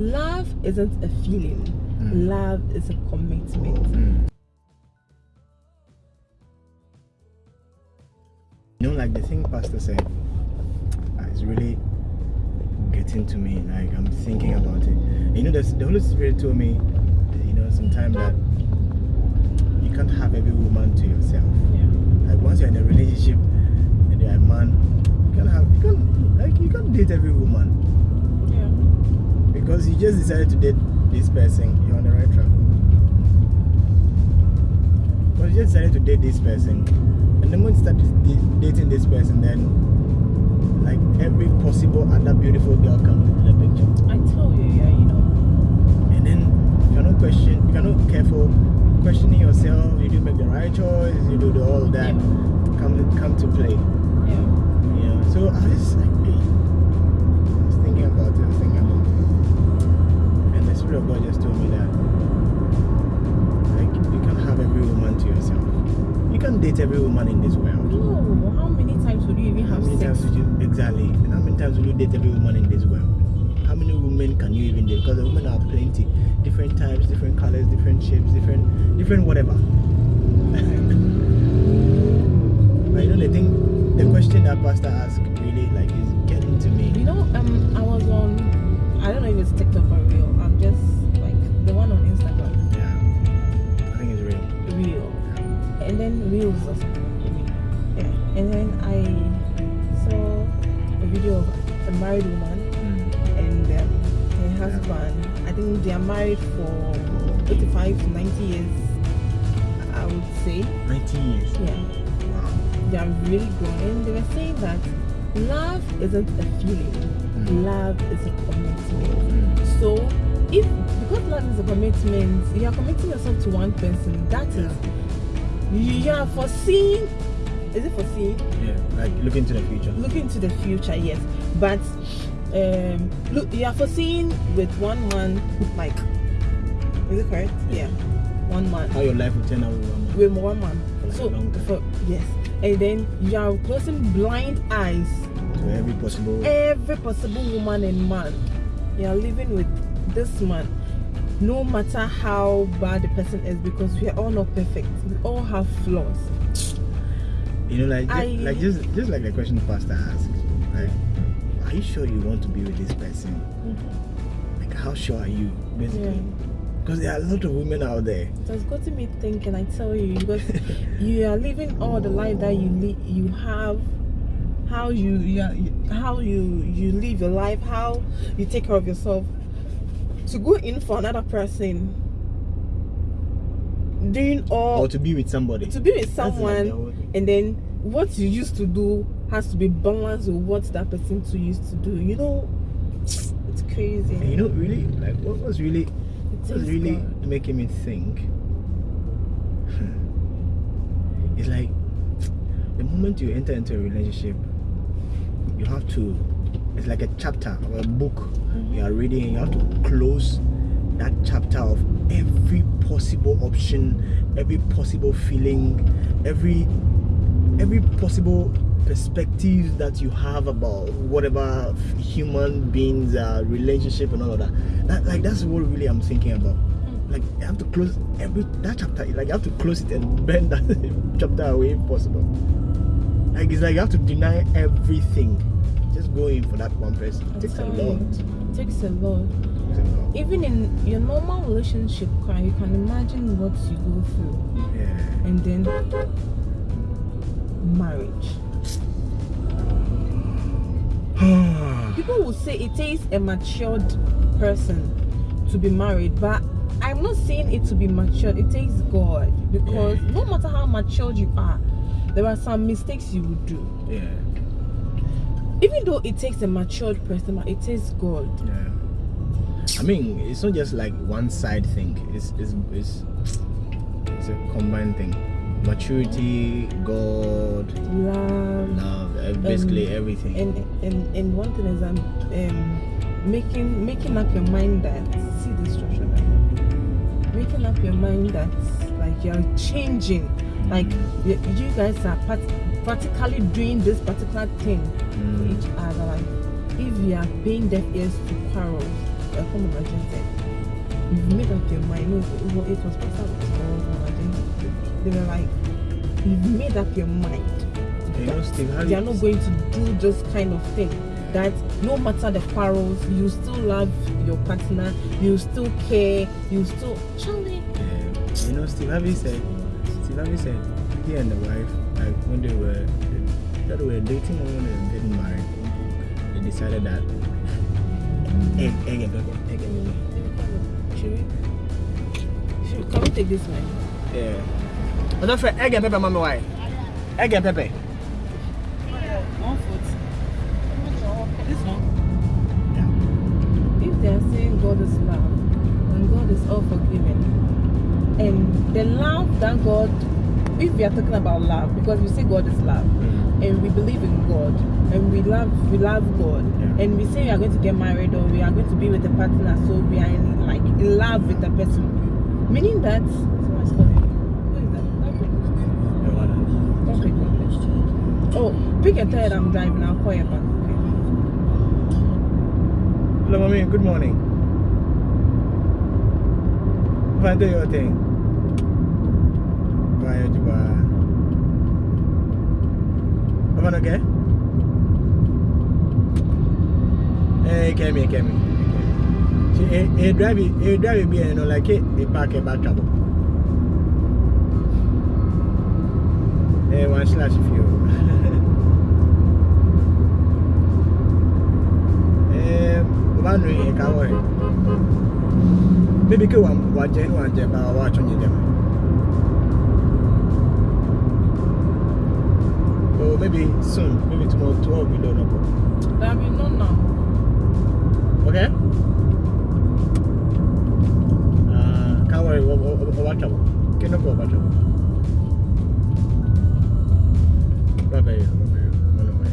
Love isn't a feeling. Mm. Love is a commitment. Mm. You know, like the thing Pastor said, uh, it's really getting to me. Like I'm thinking about it. You know, the, the Holy Spirit told me, you know, sometime that you can't have every woman to yourself. Yeah. Like once you're in a relationship and you're a man, you can't have, you can't, like you can't date every woman. Because you just decided to date this person. You're on the right track. Because you just decided to date this person, and the moment you start dating this person, then like every possible other beautiful girl comes into the picture. I told you, yeah, you know. And then you're not question, you're not careful, questioning yourself, you do make the right choice, you do the, all that Yeah. come come to play. Yeah. Know, so I just like, of God just told me that, like, you can't have every woman to yourself. You can't date every woman in this world. No, how many times would you even How have many sex? times would you, exactly, and how many times will you date every woman in this world? How many women can you even date? Because the women are plenty, different types, different colors, different shapes, different, different whatever. But you know the thing, the question that Pastor asked really like is getting to me. You know, um, I was on, I don't know if it's TikTok 10 or something. Yeah and then i saw a video of a married woman mm. and um, her husband. I think they are married for 85 to 90 years i would say. 90 years? Yeah. They are really grown. And they were saying that love isn't a feeling. Mm. love is a commitment. Mm. so if because love is a commitment you are committing yourself to one person that yeah. is you are foreseeing is it foreseeing Yeah, like look into the future. looking to the future yes but um look you are foreseeing with one man like is it correct yeah one man How your life will turn out with one man. with one man. Like so a long time. for yes, and then you are closing blind eyes to every possible. every possible woman and man. You are living with this man, no matter how bad the person is, because we are all not perfect. We all have flaws. You know, like I- like just just like the question the Pastor asked. Like, are you sure you want to be with this person? Mm-hmm. Like, how sure are you? Basically, Yeah. because there are a lot of women out there. It has gotten me thinking. I tell you, because you are living all the life that you li- you have, how you, you, are, you how you you live your life, how you take care of yourself. To go in for another person, doing all or to be with somebody. to be with someone, the whole thing. and then what you used to do has to be balanced with what that person too used to do. You know, it's crazy. And you know, really, like what was really is really God. making me think it's like the moment you enter into a relationship you have to it's like a chapter or a book. You are reading you have to close that chapter of every possible option every possible feeling every every possible perspective that you have about whatever human beings uh, relationship and all of that. That like that's what really i'm thinking about. Like you have to close every that chapter like you have to close it and bend that chapter away if possible. Like it's like you have to deny everything just go in for that one person. It takes a lot. It takes a lot. It takes a lot. even in your normal relationship you can imagine what you go through. Yeah. And then marriage. People will say it takes a matured person to be married but i'm not saying it to be matured. It takes god because Yeah. no matter how matured you are there are some mistakes you would do. Yeah even though it takes a matured person it takes god. Yeah. I mean it's not just like one side thing. It's it's it's, it's a combined thing. Maturity god love love basically everything. and and and one thing is um, um making making up your mind that see this structure making up your mind that like you're changing like you, you guys are part, practically doing this particular thing for Mm. each other like if you are paying deaf ears to quarrels a common agenda. You've made up your mind. No, it was, it was Pastor or agenda. They were like, you've made up your mind. You know, Steve, how They are not going to do this kind of thing. That no matter the quarrels, you still love your partner, you still care, you still. Charlie. You know, Steve Harvey said, Steve Harvey said, he and the wife, like when they were, that they were dating or when they were getting married, they decided that egg, egg egg and pepper. Should we? Should, can we take this one? Yeah. I don't feel egg and pepper, mommy. Why? Egg and pepper. One foot. This one. Yeah. If they are saying God is love and God is all forgiving, and the love that God, if we are talking about love, because we say God is love, mm. and we believe in God, and we love we love God, Yeah. and we say we are going to get married or we are going to be with a partner, so we are in, like in love with the person, meaning that. Someone's calling. Who is that? Don't pick. Yeah, what? Don't pick. Don't pick. Oh, pick a third. I'm driving. I'll call you back. Okay. Hello, mommy. Good morning. Fine, do your thing. Bye, Juba. Everyone okay? Hey, Kemi, Kemi. She, eh, eh, drive it, eh, drive it, be, you know, like, eh, eh, park, eh, back trouble. Eh, one slash few. Eh, one ring, eh, can worry. Maybe go one, one, jen, one, jen, but watch on you, them. Maybe soon, maybe tomorrow, tomorrow we don't know. That we know now. Okay? Uh, can't worry, what, what, what, what trouble? Okay, no problem, what trouble? Bye bye, bye bye, one of my.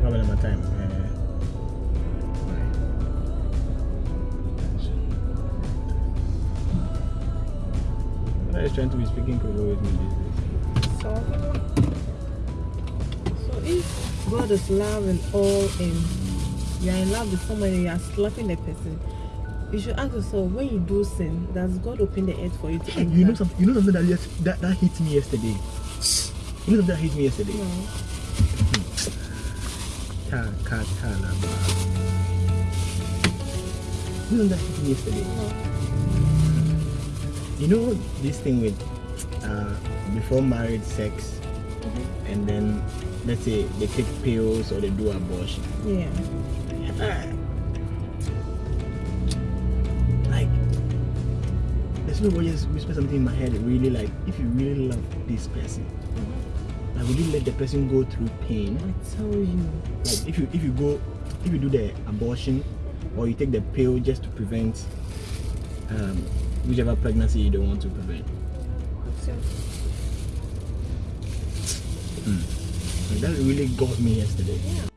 What about my time? Uh, bye. I was trying to be speaking Korean with me these days. So, so if God is love and all and you are in love with someone and you are slapping the person, you should ask yourself when you do sin, does God open the earth for you to enter? You know something? You know something that yes, that that hit me yesterday. You know something that hit me yesterday. No. Ta ka ta la. You know that hit me yesterday. You know this thing with uh, before marriage sex, Mhm. and then let's say they take pills or they do abortion. Yeah. Like, there's just whisper something in my head. Really, like, if you really love this person, like, would you let the person go through pain? I tell you. like if you if you go if you do the abortion or you take the pill just to prevent um, whichever pregnancy you don't want to prevent So, like, that really got me yesterday yeah.